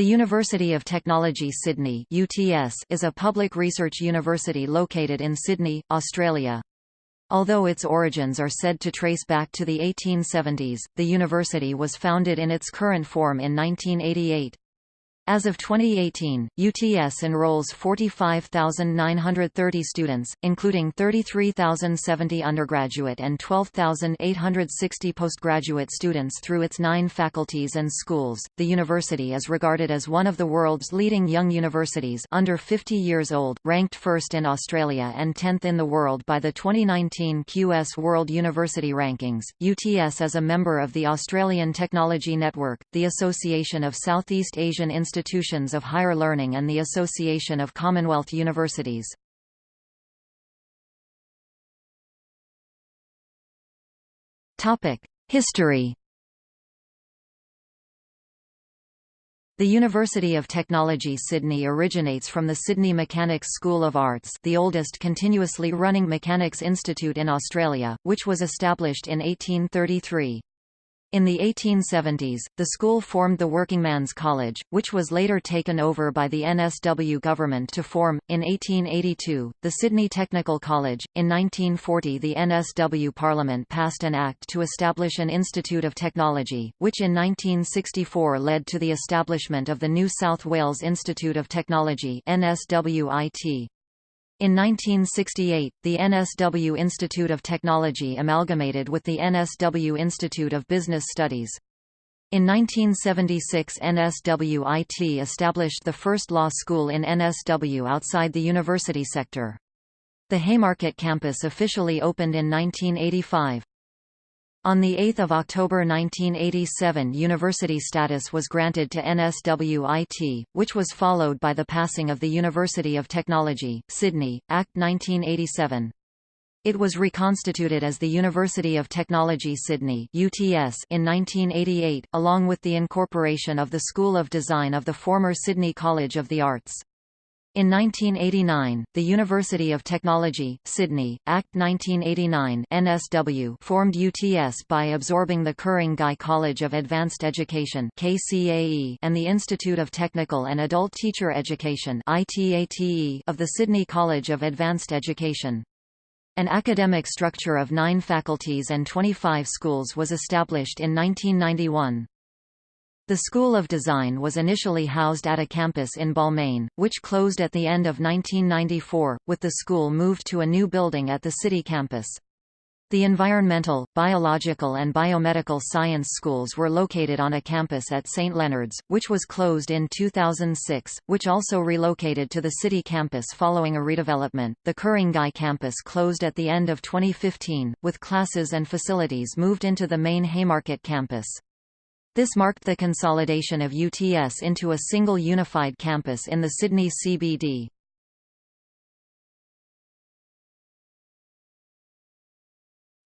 The University of Technology Sydney UTS is a public research university located in Sydney, Australia. Although its origins are said to trace back to the 1870s, the university was founded in its current form in 1988. As of 2018, UTS enrolls 45,930 students, including 33,070 undergraduate and 12,860 postgraduate students through its nine faculties and schools. The university is regarded as one of the world's leading young universities under 50 years old, ranked first in Australia and 10th in the world by the 2019 QS World University Rankings. UTS is a member of the Australian Technology Network, the Association of Southeast Asian Institutions Institutions of Higher Learning and the Association of Commonwealth Universities. History The University of Technology Sydney originates from the Sydney Mechanics School of Arts the oldest continuously running mechanics institute in Australia, which was established in 1833. In the 1870s, the school formed the Workingman's College, which was later taken over by the NSW government to form, in 1882, the Sydney Technical College. In 1940 the NSW Parliament passed an act to establish an Institute of Technology, which in 1964 led to the establishment of the New South Wales Institute of Technology NSWIT. In 1968, the NSW Institute of Technology amalgamated with the NSW Institute of Business Studies. In 1976 NSWIT established the first law school in NSW outside the university sector. The Haymarket campus officially opened in 1985. On 8 October 1987 university status was granted to NSWIT, which was followed by the passing of the University of Technology, Sydney, Act 1987. It was reconstituted as the University of Technology Sydney UTS in 1988, along with the incorporation of the School of Design of the former Sydney College of the Arts. In 1989, the University of Technology, Sydney, Act 1989 NSW formed UTS by absorbing the Ku-ring-gai College of Advanced Education KCAE and the Institute of Technical and Adult Teacher Education ITATE of the Sydney College of Advanced Education. An academic structure of nine faculties and 25 schools was established in 1991. The School of Design was initially housed at a campus in Balmain, which closed at the end of 1994, with the school moved to a new building at the city campus. The environmental, biological and biomedical science schools were located on a campus at St. Leonard's, which was closed in 2006, which also relocated to the city campus following a redevelopment. The Ku-ring-gai campus closed at the end of 2015, with classes and facilities moved into the main Haymarket campus. This marked the consolidation of UTS into a single unified campus in the Sydney CBD.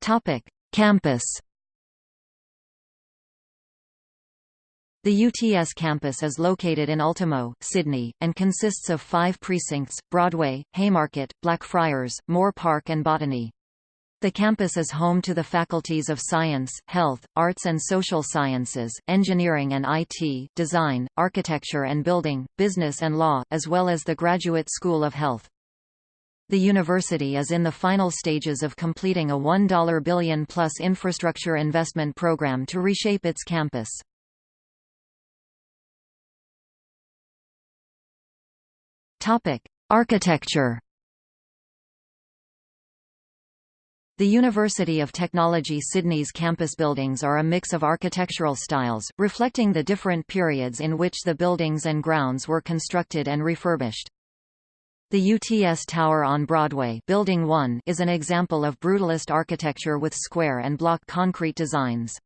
Topic: Campus. The UTS campus is located in Ultimo, Sydney, and consists of five precincts, Broadway, Haymarket, Blackfriars, Moore Park and Botany. The campus is home to the faculties of Science, Health, Arts and Social Sciences, Engineering and IT, Design, Architecture and Building, Business and Law, as well as the Graduate School of Health. The university is in the final stages of completing a 1 billion-plus infrastructure investment program to reshape its campus. Architecture The University of Technology Sydney's campus buildings are a mix of architectural styles, reflecting the different periods in which the buildings and grounds were constructed and refurbished. The UTS Tower on Broadway Building 1 is an example of brutalist architecture with square and block concrete designs.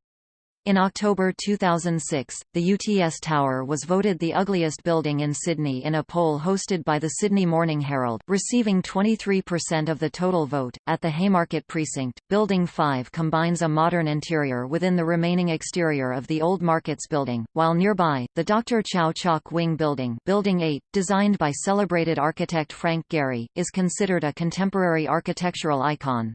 In October 2006, the UTS Tower was voted the ugliest building in Sydney in a poll hosted by the Sydney Morning Herald, receiving 23% of the total vote. At the Haymarket Precinct, Building 5 combines a modern interior within the remaining exterior of the old Markets building, while nearby, the Dr. Chau Chak Wing Building, Building 8, designed by celebrated architect Frank Gehry, is considered a contemporary architectural icon.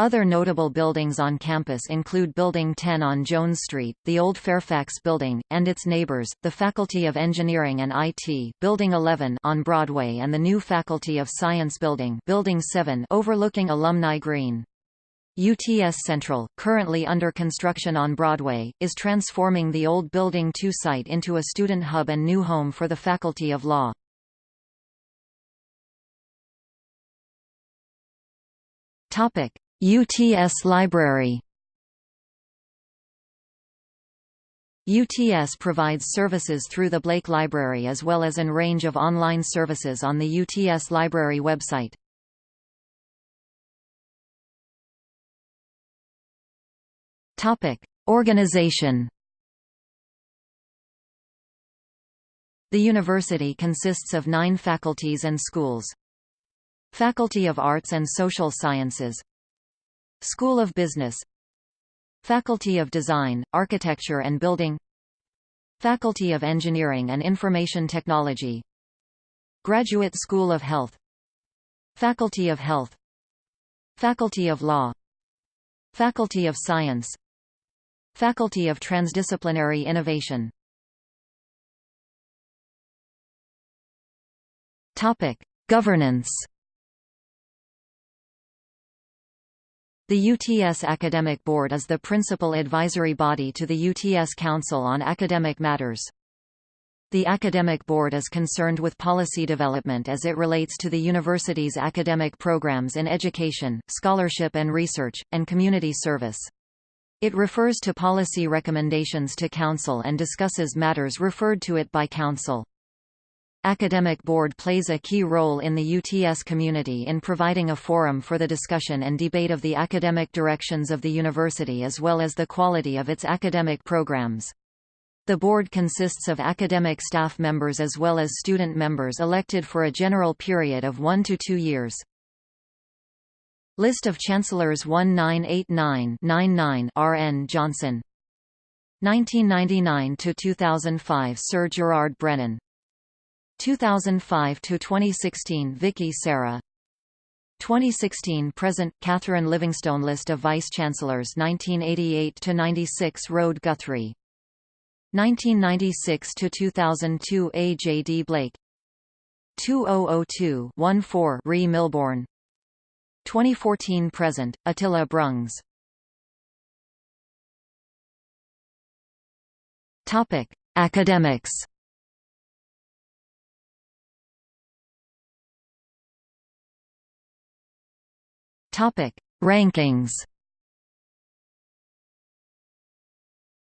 Other notable buildings on campus include Building 10 on Jones Street, the old Fairfax Building, and its neighbors, the Faculty of Engineering and IT, Building 11 on Broadway and the new Faculty of Science Building, Building 7 overlooking Alumni Green. UTS Central, currently under construction on Broadway, is transforming the old Building 2 site into a student hub and new home for the Faculty of Law. Topic: UTS Library UTS provides services through the Blake Library as well as an range of online services on the UTS Library website. Topic: Organization. The university consists of nine faculties and schools. Faculty of Arts and Social Sciences School of Business. Faculty of Design, Architecture and Building. Faculty of Engineering and Information Technology. Graduate School of Health. Faculty of Health. Faculty of Law. Faculty of Science. Faculty of Transdisciplinary Innovation. Topic: Governance The UTS Academic Board is the principal advisory body to the UTS Council on Academic Matters. The Academic Board is concerned with policy development as it relates to the university's academic programs in education, scholarship and research, and community service. It refers to policy recommendations to Council and discusses matters referred to it by Council. Academic Board plays a key role in the UTS community in providing a forum for the discussion and debate of the academic directions of the university as well as the quality of its academic programs. The board consists of academic staff members as well as student members elected for a general period of one to two years. List of Chancellors 1989-99 RN Johnson 1999–2005 Sir Gerard Brennan 2005 to 2016 Vicki Sara. 2016 present Catherine Livingstone list of vice chancellors 1988 to 96 Rod Guthrie. 1996 to 2002 A J D Blake. 2002 14 Re Milbourne 2014 present Attila Brungs. Topic Academics Topic: Rankings.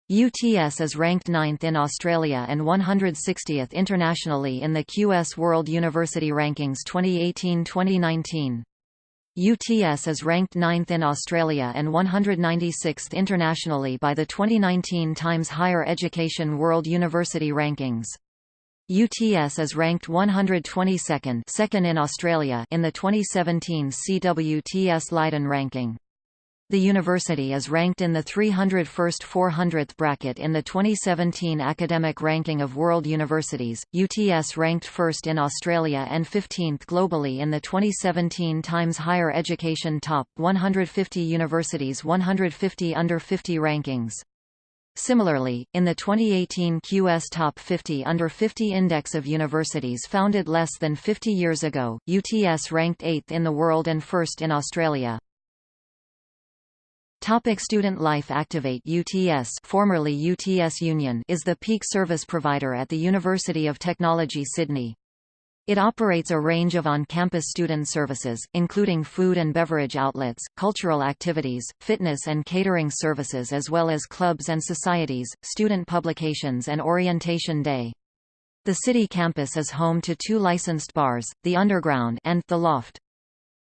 UTS is ranked 9th in Australia and 160th internationally in the QS World University Rankings 2018-2019. UTS is ranked 9th in Australia and 196th internationally by the 2019 Times Higher Education World University Rankings. UTS is ranked 122nd second in Australia in the 2017 CWTS Leiden ranking. The university is ranked in the 301st 400th bracket in the 2017 Academic Ranking of World Universities. UTS ranked first in Australia and 15th globally in the 2017 Times Higher Education Top 150 Universities 150 Under 50 rankings. Similarly, in the 2018 QS Top 50 Under 50 Index of Universities founded less than 50 years ago, UTS ranked 8th in the world and 1st in Australia. Topic student life Activate UTS formerly UTS Union is the peak service provider at the University of Technology Sydney. It operates a range of on-campus student services, including food and beverage outlets, cultural activities, fitness and catering services as well as clubs and societies, student publications and orientation day. The city campus is home to two licensed bars, the Underground and the Loft.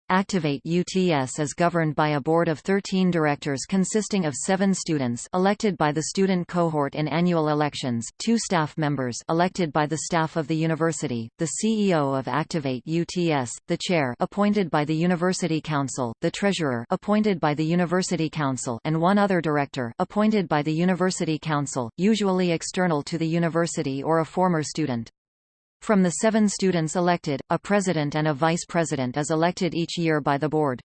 Activate UTS is governed by a board of 13 directors consisting of seven students elected by the student cohort in annual elections, two staff members elected by the staff of the university, the CEO of Activate UTS, the chair appointed by the University Council, the treasurer appointed by the University Council and one other director appointed by the University Council, usually external to the university or a former student. From the seven students elected, a president and a vice president is elected each year by the board.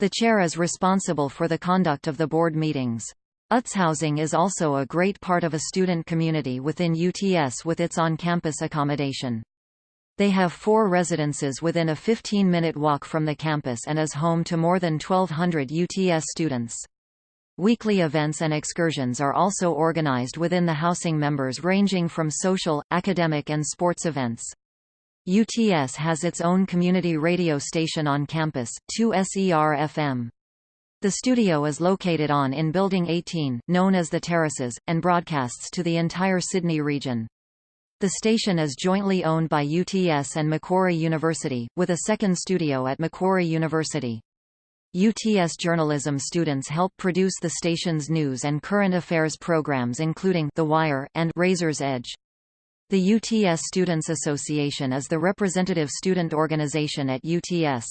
The chair is responsible for the conduct of the board meetings. UTS housing is also a great part of a student community within UTS with its on-campus accommodation. They have four residences within a 15-minute walk from the campus and is home to more than 1,200 UTS students. Weekly events and excursions are also organized within the housing members ranging from social, academic and sports events. UTS has its own community radio station on campus, 2SER-FM. The studio is located on in Building 18, known as the Terraces, and broadcasts to the entire Sydney region. The station is jointly owned by UTS and Macquarie University, with a second studio at Macquarie University. UTS journalism students help produce the station's news and current affairs programs including The Wire and Razor's Edge. The UTS Students Association is the representative student organization at UTS.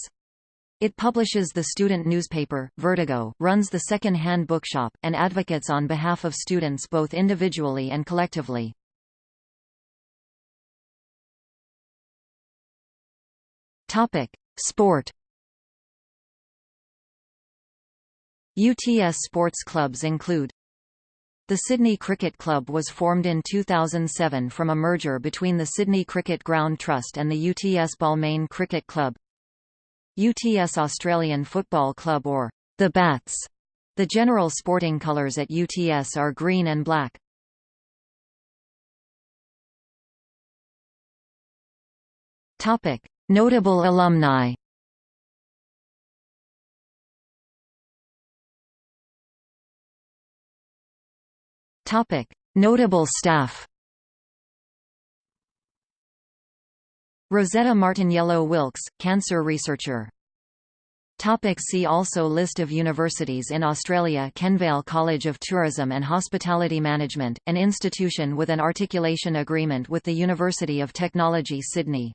It publishes the student newspaper, Vertigo, runs the second-hand bookshop, and advocates on behalf of students both individually and collectively. Sport UTS sports clubs include the Sydney Cricket Club was formed in 2007 from a merger between the Sydney Cricket Ground Trust and the UTS Balmain Cricket Club. UTS Australian Football Club or the Bats. The general sporting colours at UTS are green and black. Topic: Notable alumni. Topic: Notable staff. Rosetta Martiniello Wilkes, cancer researcher. Topic see also List of universities in Australia Kenvale College of Tourism and Hospitality Management, an institution with an articulation agreement with the University of Technology Sydney